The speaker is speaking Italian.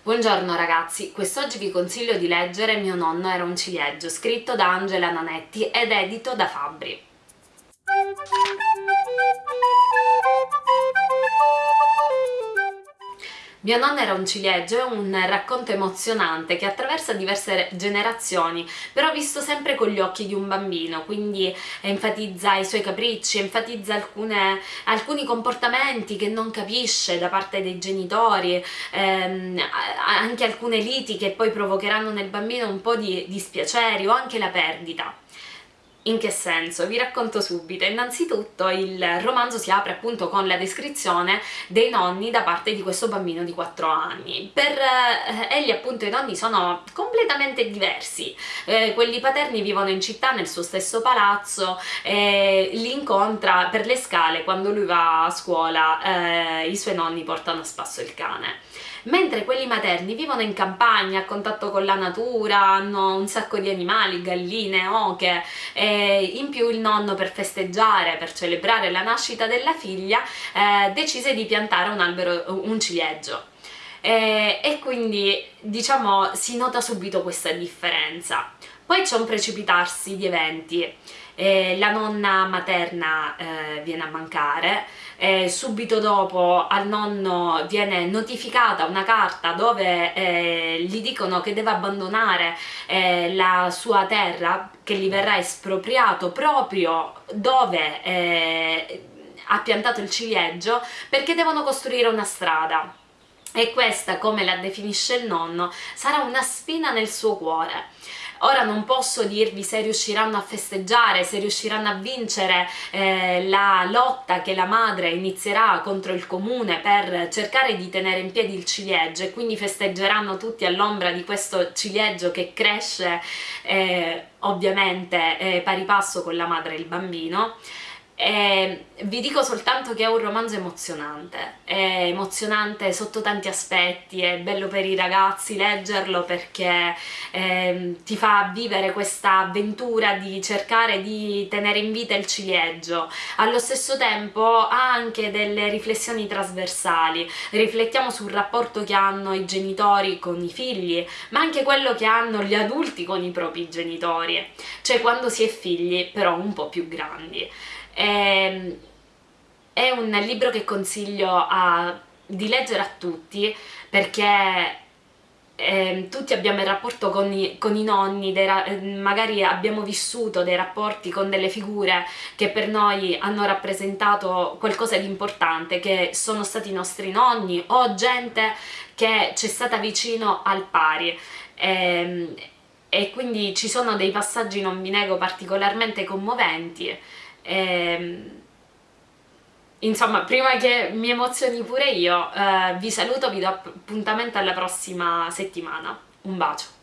Buongiorno ragazzi, quest'oggi vi consiglio di leggere Mio nonno era un ciliegio, scritto da Angela Nanetti ed edito da Fabbri. Mio nonno era un ciliegio è un racconto emozionante che attraversa diverse generazioni, però visto sempre con gli occhi di un bambino, quindi enfatizza i suoi capricci, enfatizza alcune, alcuni comportamenti che non capisce da parte dei genitori, ehm, anche alcune liti che poi provocheranno nel bambino un po' di dispiaceri o anche la perdita. In che senso? Vi racconto subito. Innanzitutto il romanzo si apre appunto con la descrizione dei nonni da parte di questo bambino di 4 anni. Per eh, egli appunto i nonni sono completamente diversi. Eh, quelli paterni vivono in città nel suo stesso palazzo e li incontra per le scale quando lui va a scuola, eh, i suoi nonni portano a spasso il cane mentre quelli materni vivono in campagna, a contatto con la natura, hanno un sacco di animali, galline, oche, in più il nonno per festeggiare, per celebrare la nascita della figlia, eh, decise di piantare un albero, un ciliegio. E, e quindi diciamo si nota subito questa differenza. Poi c'è un precipitarsi di eventi, eh, la nonna materna eh, viene a mancare, eh, subito dopo al nonno viene notificata una carta dove eh, gli dicono che deve abbandonare eh, la sua terra che gli verrà espropriato proprio dove eh, ha piantato il ciliegio perché devono costruire una strada e questa, come la definisce il nonno, sarà una spina nel suo cuore. Ora non posso dirvi se riusciranno a festeggiare, se riusciranno a vincere eh, la lotta che la madre inizierà contro il comune per cercare di tenere in piedi il ciliegio e quindi festeggeranno tutti all'ombra di questo ciliegio che cresce eh, ovviamente eh, pari passo con la madre e il bambino e vi dico soltanto che è un romanzo emozionante, è emozionante sotto tanti aspetti, è bello per i ragazzi leggerlo perché eh, ti fa vivere questa avventura di cercare di tenere in vita il ciliegio, allo stesso tempo ha anche delle riflessioni trasversali, riflettiamo sul rapporto che hanno i genitori con i figli, ma anche quello che hanno gli adulti con i propri genitori, cioè quando si è figli però un po' più grandi. È, ehm, è un libro che consiglio a, di leggere a tutti perché eh, tutti abbiamo il rapporto con i, con i nonni, magari abbiamo vissuto dei rapporti con delle figure che per noi hanno rappresentato qualcosa di importante, che sono stati i nostri nonni o gente che ci è stata vicino al pari. Eh, e quindi ci sono dei passaggi, non vi nego, particolarmente commoventi Ehm, insomma, prima che mi emozioni pure io, eh, vi saluto, vi do appuntamento alla prossima settimana. Un bacio!